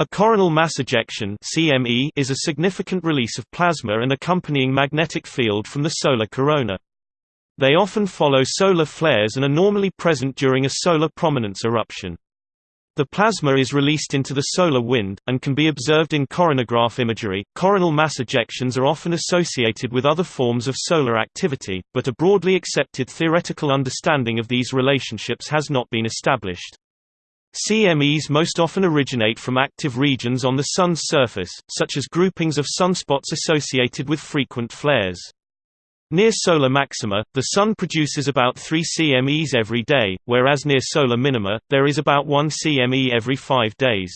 A coronal mass ejection CME is a significant release of plasma and accompanying magnetic field from the solar corona. They often follow solar flares and are normally present during a solar prominence eruption. The plasma is released into the solar wind, and can be observed in coronagraph imagery. Coronal mass ejections are often associated with other forms of solar activity, but a broadly accepted theoretical understanding of these relationships has not been established. CMEs most often originate from active regions on the Sun's surface, such as groupings of sunspots associated with frequent flares. Near solar maxima, the Sun produces about 3 CMEs every day, whereas near solar minima, there is about 1 CME every 5 days.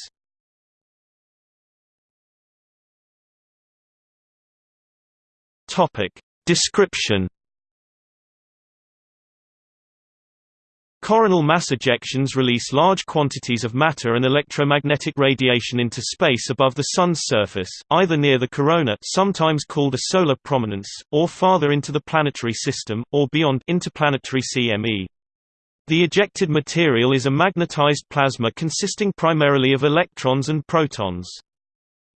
Description Coronal mass ejections release large quantities of matter and electromagnetic radiation into space above the Sun's surface, either near the corona sometimes called a solar prominence, or farther into the planetary system, or beyond interplanetary CME. The ejected material is a magnetized plasma consisting primarily of electrons and protons.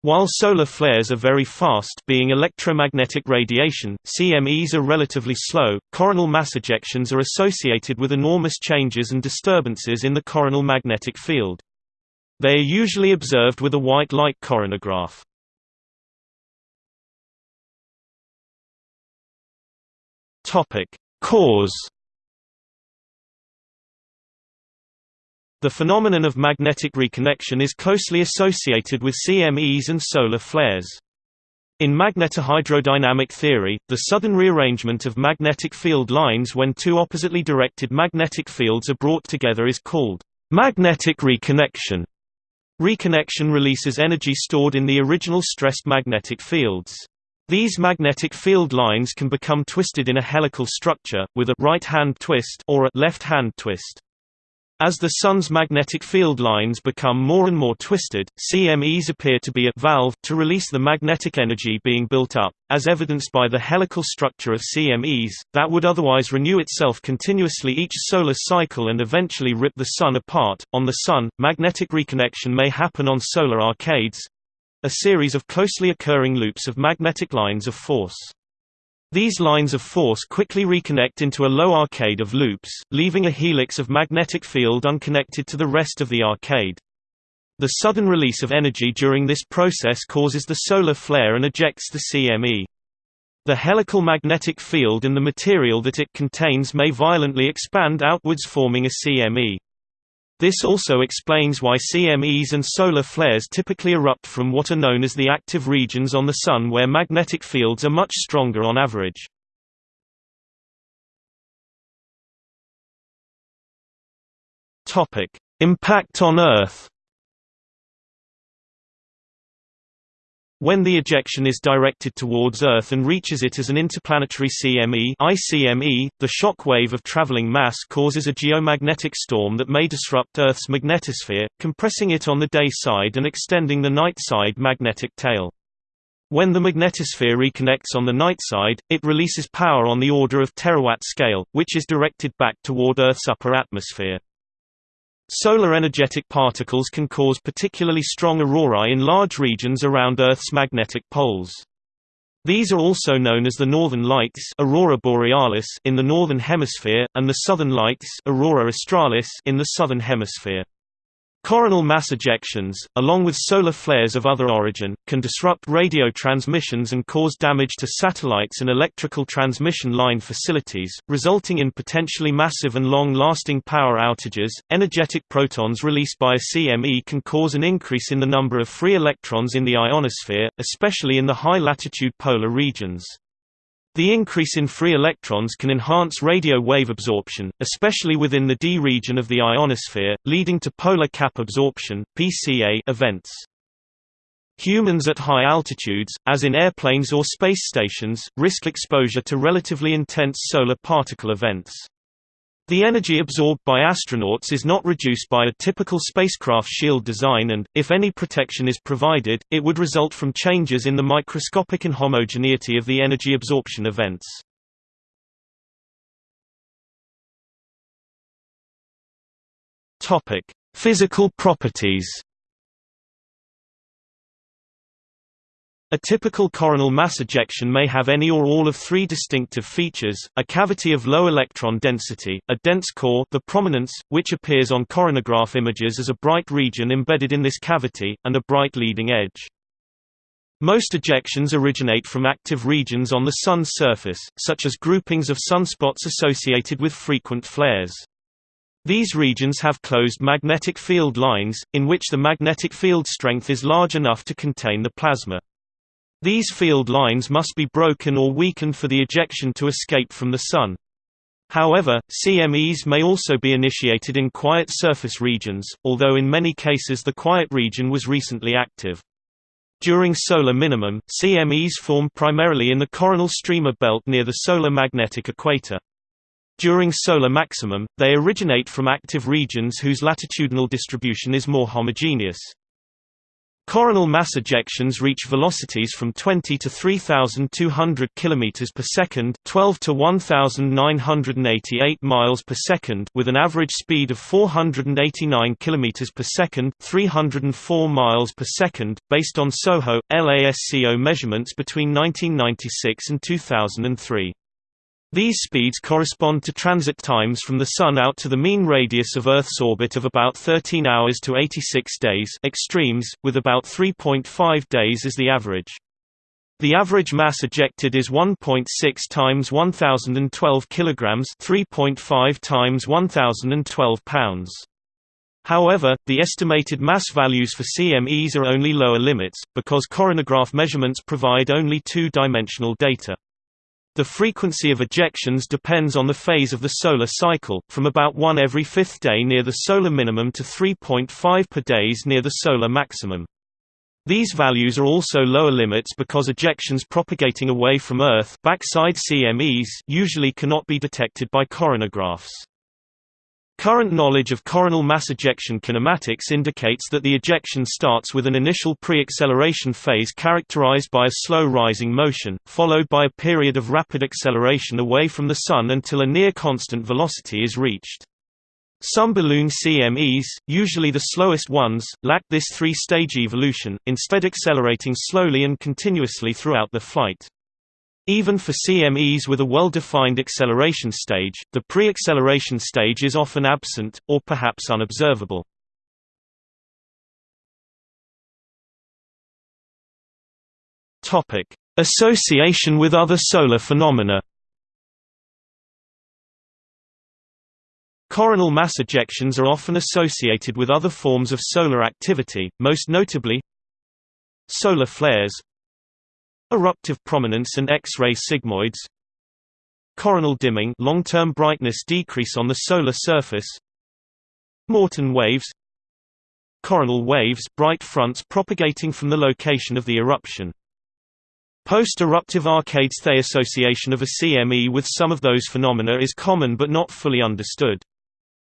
While solar flares are very fast being electromagnetic radiation, CMEs are relatively slow. Coronal mass ejections are associated with enormous changes and disturbances in the coronal magnetic field. They are usually observed with a white light coronagraph. Topic: Cause The phenomenon of magnetic reconnection is closely associated with CMEs and solar flares. In magnetohydrodynamic theory, the sudden rearrangement of magnetic field lines when two oppositely directed magnetic fields are brought together is called magnetic reconnection. Reconnection releases energy stored in the original stressed magnetic fields. These magnetic field lines can become twisted in a helical structure, with a right-hand twist or a left-hand twist. As the Sun's magnetic field lines become more and more twisted, CMEs appear to be a valve to release the magnetic energy being built up, as evidenced by the helical structure of CMEs, that would otherwise renew itself continuously each solar cycle and eventually rip the Sun apart. On the Sun, magnetic reconnection may happen on solar arcades a series of closely occurring loops of magnetic lines of force. These lines of force quickly reconnect into a low arcade of loops, leaving a helix of magnetic field unconnected to the rest of the arcade. The sudden release of energy during this process causes the solar flare and ejects the CME. The helical magnetic field and the material that it contains may violently expand outwards forming a CME. This also explains why CMEs and solar flares typically erupt from what are known as the active regions on the Sun where magnetic fields are much stronger on average. Impact on Earth When the ejection is directed towards Earth and reaches it as an interplanetary CME ICME, the shock wave of traveling mass causes a geomagnetic storm that may disrupt Earth's magnetosphere, compressing it on the day side and extending the night side magnetic tail. When the magnetosphere reconnects on the night side, it releases power on the order of terawatt scale, which is directed back toward Earth's upper atmosphere. Solar energetic particles can cause particularly strong aurorae in large regions around Earth's magnetic poles. These are also known as the northern lights aurora borealis in the northern hemisphere, and the southern lights aurora australis in the southern hemisphere. Coronal mass ejections, along with solar flares of other origin, can disrupt radio transmissions and cause damage to satellites and electrical transmission line facilities, resulting in potentially massive and long-lasting power outages. Energetic protons released by a CME can cause an increase in the number of free electrons in the ionosphere, especially in the high-latitude polar regions. The increase in free electrons can enhance radio wave absorption, especially within the d region of the ionosphere, leading to polar cap absorption (PCA) events. Humans at high altitudes, as in airplanes or space stations, risk exposure to relatively intense solar particle events. The energy absorbed by astronauts is not reduced by a typical spacecraft shield design and, if any protection is provided, it would result from changes in the microscopic inhomogeneity of the energy absorption events. Physical properties A typical coronal mass ejection may have any or all of three distinctive features, a cavity of low electron density, a dense core the prominence, which appears on coronagraph images as a bright region embedded in this cavity, and a bright leading edge. Most ejections originate from active regions on the Sun's surface, such as groupings of sunspots associated with frequent flares. These regions have closed magnetic field lines, in which the magnetic field strength is large enough to contain the plasma. These field lines must be broken or weakened for the ejection to escape from the Sun. However, CMEs may also be initiated in quiet surface regions, although in many cases the quiet region was recently active. During solar minimum, CMEs form primarily in the coronal streamer belt near the solar magnetic equator. During solar maximum, they originate from active regions whose latitudinal distribution is more homogeneous. Coronal mass ejections reach velocities from 20 to 3200 km per second, 12 to 1988 miles per second, with an average speed of 489 km per second, 304 miles per second, based on SOHO LASCO measurements between 1996 and 2003. These speeds correspond to transit times from the Sun out to the mean radius of Earth's orbit of about 13 hours to 86 days extremes, with about 3.5 days as the average. The average mass ejected is 1.6 times 1012 kilograms, 3.5 times 1012 pounds. However, the estimated mass values for CMEs are only lower limits, because coronagraph measurements provide only two-dimensional data. The frequency of ejections depends on the phase of the solar cycle, from about 1 every fifth day near the solar minimum to 3.5 per days near the solar maximum. These values are also lower limits because ejections propagating away from Earth backside CMEs usually cannot be detected by coronagraphs. Current knowledge of coronal mass ejection kinematics indicates that the ejection starts with an initial pre-acceleration phase characterized by a slow rising motion, followed by a period of rapid acceleration away from the Sun until a near-constant velocity is reached. Some balloon CMEs, usually the slowest ones, lack this three-stage evolution, instead accelerating slowly and continuously throughout the flight. Even for CMEs with a well-defined acceleration stage, the pre-acceleration stage is often absent, or perhaps unobservable. Association with other solar phenomena Coronal mass ejections are often associated with other forms of solar activity, most notably solar flares, Eruptive prominence and X-ray sigmoids. Coronal dimming long-term brightness decrease on the solar surface. Moreton waves. Coronal waves bright fronts propagating from the location of the eruption. Post-eruptive Arcades The association of a CME with some of those phenomena is common but not fully understood.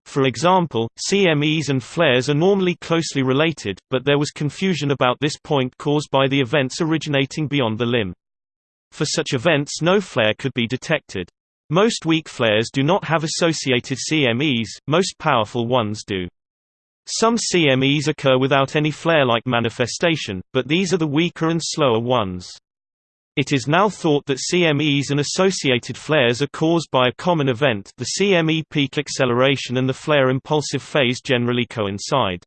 For example, CMEs and flares are normally closely related, but there was confusion about this point caused by the events originating beyond the limb. For such events no flare could be detected. Most weak flares do not have associated CMEs, most powerful ones do. Some CMEs occur without any flare-like manifestation, but these are the weaker and slower ones. It is now thought that CMEs and associated flares are caused by a common event the CME peak acceleration and the flare impulsive phase generally coincide.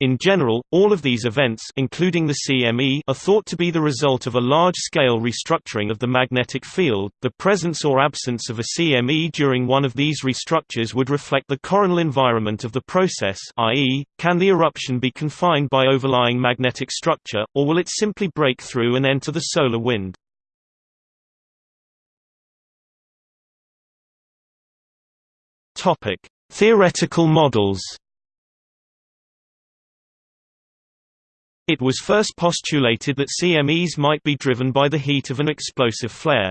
In general, all of these events including the CME are thought to be the result of a large-scale restructuring of the magnetic field. The presence or absence of a CME during one of these restructures would reflect the coronal environment of the process, i.e., can the eruption be confined by overlying magnetic structure, or will it simply break through and enter the solar wind? Theoretical models. It was first postulated that CMEs might be driven by the heat of an explosive flare.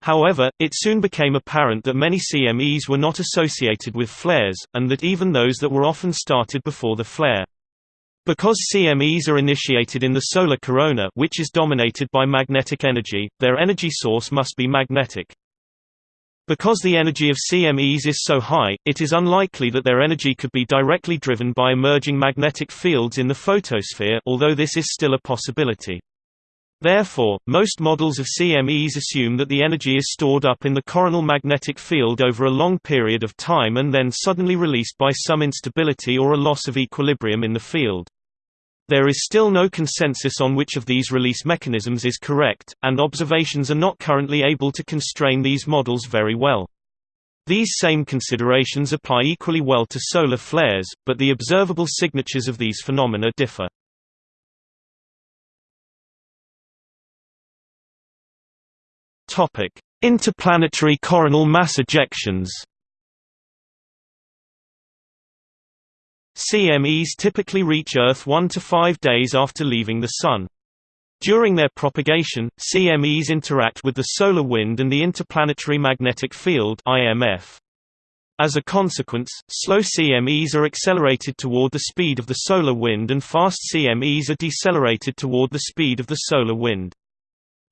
However, it soon became apparent that many CMEs were not associated with flares, and that even those that were often started before the flare. Because CMEs are initiated in the solar corona which is dominated by magnetic energy, their energy source must be magnetic. Because the energy of CMEs is so high, it is unlikely that their energy could be directly driven by emerging magnetic fields in the photosphere although this is still a possibility. Therefore, most models of CMEs assume that the energy is stored up in the coronal magnetic field over a long period of time and then suddenly released by some instability or a loss of equilibrium in the field. There is still no consensus on which of these release mechanisms is correct, and observations are not currently able to constrain these models very well. These same considerations apply equally well to solar flares, but the observable signatures of these phenomena differ. Topic: Interplanetary coronal mass ejections. CMEs typically reach Earth 1 to 5 days after leaving the Sun. During their propagation, CMEs interact with the solar wind and the Interplanetary Magnetic Field (IMF). As a consequence, slow CMEs are accelerated toward the speed of the solar wind and fast CMEs are decelerated toward the speed of the solar wind.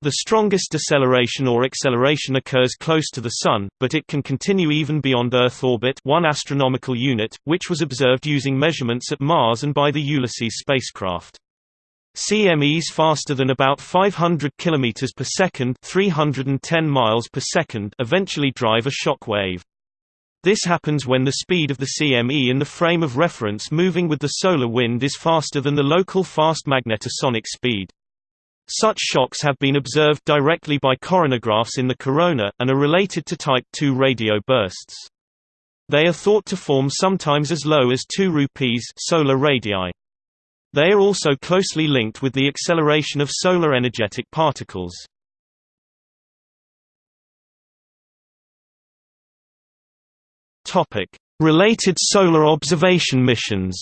The strongest deceleration or acceleration occurs close to the Sun, but it can continue even beyond Earth orbit 1 astronomical unit, which was observed using measurements at Mars and by the Ulysses spacecraft. CMEs faster than about 500 km per second 310 miles per second eventually drive a shock wave. This happens when the speed of the CME in the frame of reference moving with the solar wind is faster than the local fast magnetosonic speed. Such shocks have been observed directly by coronagraphs in the corona, and are related to Type II radio bursts. They are thought to form sometimes as low as 2 rupees solar radii. They are also closely linked with the acceleration of solar energetic particles. Related solar observation missions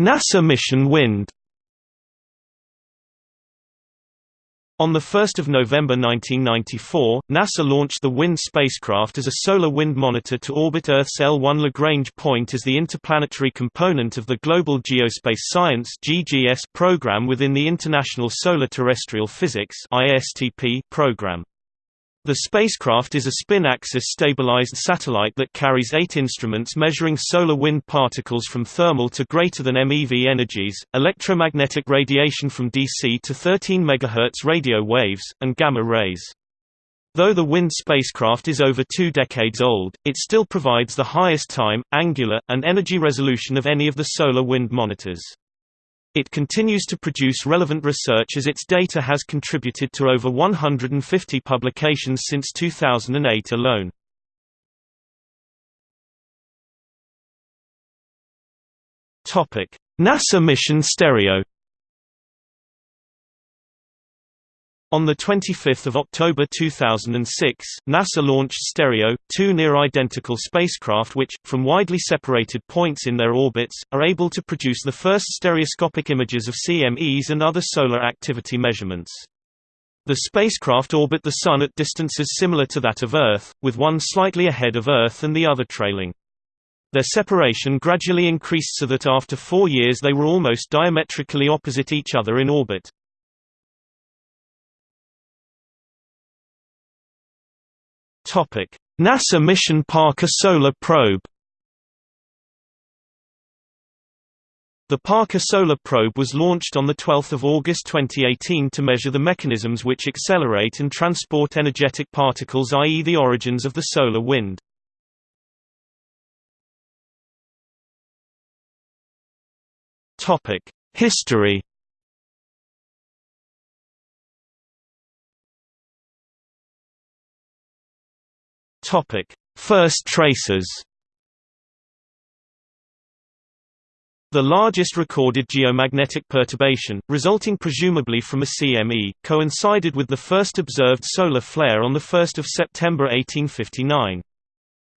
NASA mission Wind On 1 November 1994, NASA launched the WIND spacecraft as a solar wind monitor to orbit Earth's L1 Lagrange point as the interplanetary component of the Global Geospace Science program within the International Solar Terrestrial Physics program. The spacecraft is a spin-axis stabilized satellite that carries eight instruments measuring solar wind particles from thermal to greater than MeV energies, electromagnetic radiation from DC to 13 MHz radio waves, and gamma rays. Though the WIND spacecraft is over two decades old, it still provides the highest time, angular, and energy resolution of any of the solar wind monitors. It continues to produce relevant research as its data has contributed to over 150 publications since 2008 alone. NASA mission Stereo On 25 October 2006, NASA launched Stereo, two near-identical spacecraft which, from widely separated points in their orbits, are able to produce the first stereoscopic images of CMEs and other solar activity measurements. The spacecraft orbit the Sun at distances similar to that of Earth, with one slightly ahead of Earth and the other trailing. Their separation gradually increased so that after four years they were almost diametrically opposite each other in orbit. NASA mission Parker Solar Probe The Parker Solar Probe was launched on 12 August 2018 to measure the mechanisms which accelerate and transport energetic particles i.e. the origins of the solar wind. History Topic: First traces. The largest recorded geomagnetic perturbation, resulting presumably from a CME, coincided with the first observed solar flare on 1 September 1859.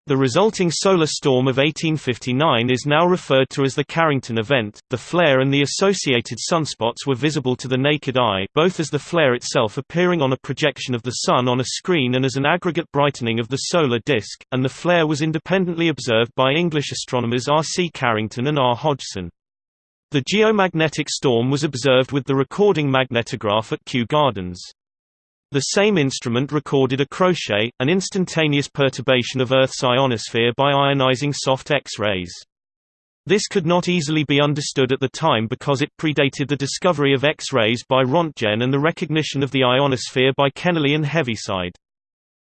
The resulting solar storm of 1859 is now referred to as the Carrington event. The flare and the associated sunspots were visible to the naked eye, both as the flare itself appearing on a projection of the sun on a screen and as an aggregate brightening of the solar disk, and the flare was independently observed by English astronomers R. C. Carrington and R. Hodgson. The geomagnetic storm was observed with the recording magnetograph at Kew Gardens. The same instrument recorded a crochet, an instantaneous perturbation of Earth's ionosphere by ionizing soft X-rays. This could not easily be understood at the time because it predated the discovery of X-rays by Rontgen and the recognition of the ionosphere by Kennelly and Heaviside.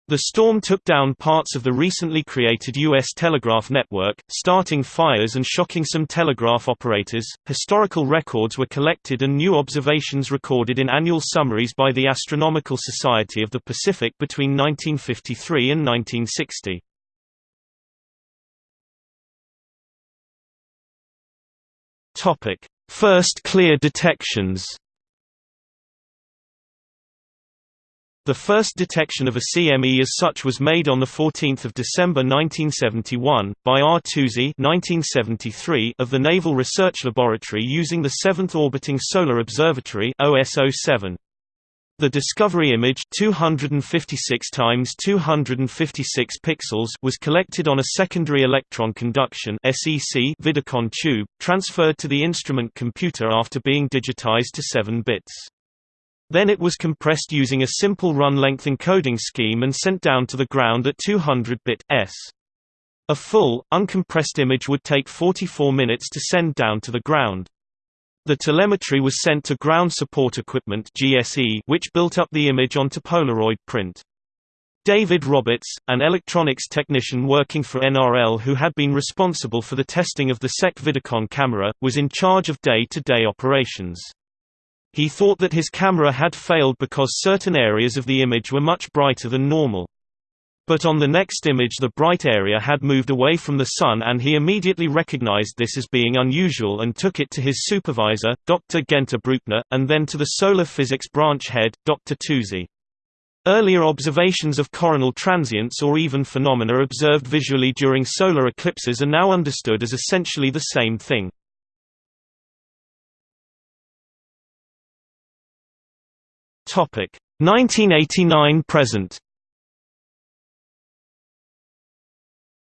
The storm took down parts of the recently created U.S. telegraph network, starting fires and shocking some telegraph operators. Historical records were collected and new observations recorded in annual summaries by the Astronomical Society of the Pacific between 1953 and 1960. Topic: First clear detections. The first detection of a CME as such was made on 14 December 1971, by R. Tousey of the Naval Research Laboratory using the 7th Orbiting Solar Observatory OSO-7. The discovery image 256 times 256 pixels was collected on a secondary electron conduction SEC Vidicon tube, transferred to the instrument computer after being digitized to 7 bits. Then it was compressed using a simple run-length encoding scheme and sent down to the ground at 200 bit s. A full, uncompressed image would take 44 minutes to send down to the ground. The telemetry was sent to Ground Support Equipment GSE, which built up the image onto Polaroid print. David Roberts, an electronics technician working for NRL who had been responsible for the testing of the SEC Vidicon camera, was in charge of day-to-day -day operations. He thought that his camera had failed because certain areas of the image were much brighter than normal. But on the next image the bright area had moved away from the sun and he immediately recognized this as being unusual and took it to his supervisor, Dr. Guenter Brueckner, and then to the solar physics branch head, Dr. Tousey. Earlier observations of coronal transients or even phenomena observed visually during solar eclipses are now understood as essentially the same thing. Topic 1989 present.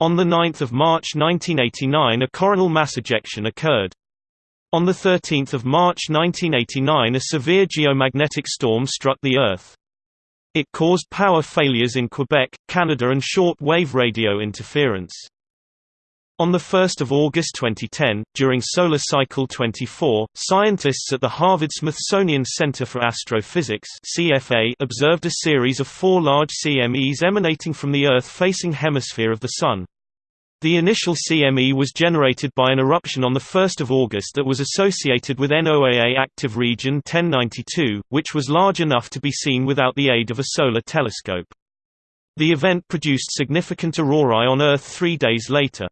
On 9 March 1989 a coronal mass ejection occurred. On 13 March 1989 a severe geomagnetic storm struck the Earth. It caused power failures in Quebec, Canada and short-wave radio interference. On 1 August 2010, during solar cycle 24, scientists at the Harvard-Smithsonian Center for Astrophysics CFA observed a series of four large CMEs emanating from the Earth-facing hemisphere of the Sun. The initial CME was generated by an eruption on 1 August that was associated with NOAA active region 1092, which was large enough to be seen without the aid of a solar telescope. The event produced significant aurorae on Earth three days later.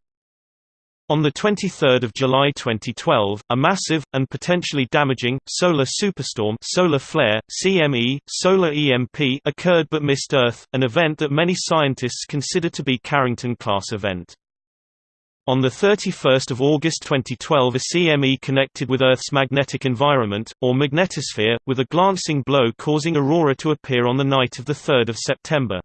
On 23 July 2012, a massive, and potentially damaging, solar superstorm solar flare, CME, solar EMP occurred but missed Earth, an event that many scientists consider to be Carrington-class event. On 31 August 2012 a CME connected with Earth's magnetic environment, or magnetosphere, with a glancing blow causing aurora to appear on the night of 3 September.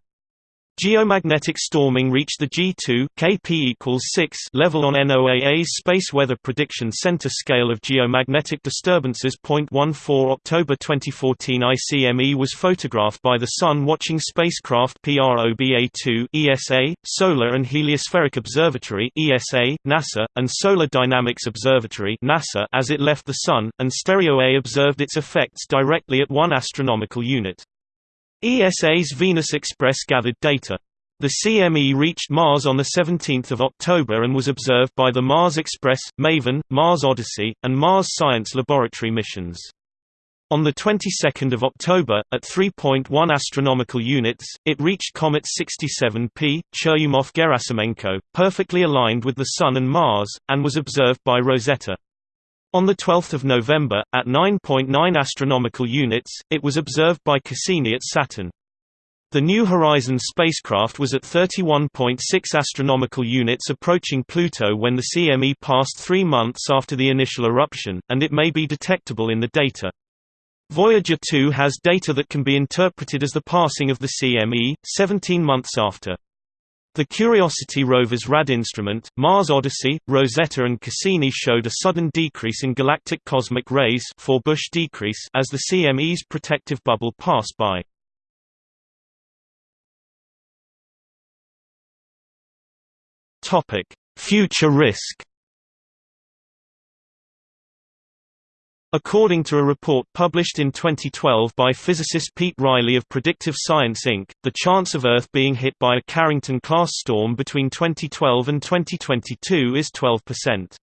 Geomagnetic storming reached the G2 Kp equals 6 level on NOAA's Space Weather Prediction Center scale of geomagnetic disturbances. 0.14 October 2014 ICME was photographed by the Sun Watching Spacecraft PROBA2 ESA, Solar and Heliospheric Observatory ESA, NASA, and Solar Dynamics Observatory NASA as it left the Sun, and Stereo A observed its effects directly at 1 astronomical unit. ESA's Venus Express gathered data. The CME reached Mars on 17 October and was observed by the Mars Express, MAVEN, Mars Odyssey, and Mars Science Laboratory missions. On the 22nd of October, at 3.1 astronomical units, it reached comet 67P, Churyumov-Gerasimenko, perfectly aligned with the Sun and Mars, and was observed by Rosetta. On 12 November, at 9.9 astronomical units, it was observed by Cassini at Saturn. The New Horizons spacecraft was at 31.6 astronomical units approaching Pluto when the CME passed three months after the initial eruption, and it may be detectable in the data. Voyager 2 has data that can be interpreted as the passing of the CME, 17 months after. The Curiosity rover's RAD instrument, Mars Odyssey, Rosetta and Cassini showed a sudden decrease in galactic cosmic rays Forbush decrease as the CME's protective bubble passed by. Future risk According to a report published in 2012 by physicist Pete Riley of Predictive Science Inc., the chance of Earth being hit by a Carrington-class storm between 2012 and 2022 is 12%.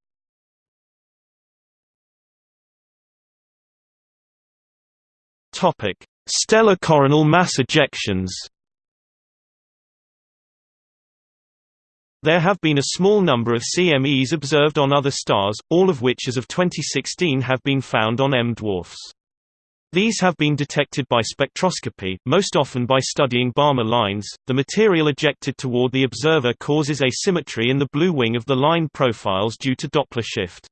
Topic: Stellar coronal mass ejections. There have been a small number of CMEs observed on other stars, all of which as of 2016 have been found on M dwarfs. These have been detected by spectroscopy, most often by studying Balmer lines. The material ejected toward the observer causes asymmetry in the blue wing of the line profiles due to Doppler shift.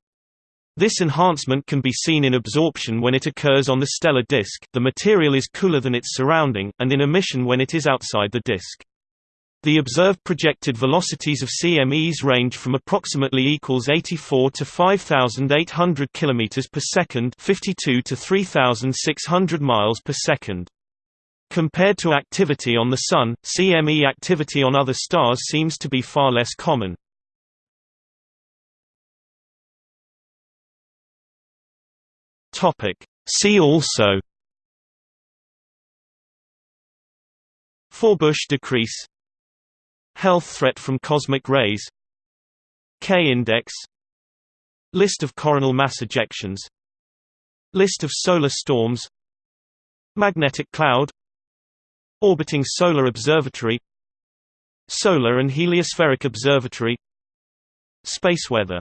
This enhancement can be seen in absorption when it occurs on the stellar disk the material is cooler than its surrounding, and in emission when it is outside the disk. The observed projected velocities of CMEs range from approximately equals 84 to 5800 km per second, 52 to 3600 miles per second. Compared to activity on the Sun, CME activity on other stars seems to be far less common. See also Forbush decrease Health threat from cosmic rays K-index List of coronal mass ejections List of solar storms Magnetic cloud Orbiting Solar Observatory Solar and Heliospheric Observatory Space weather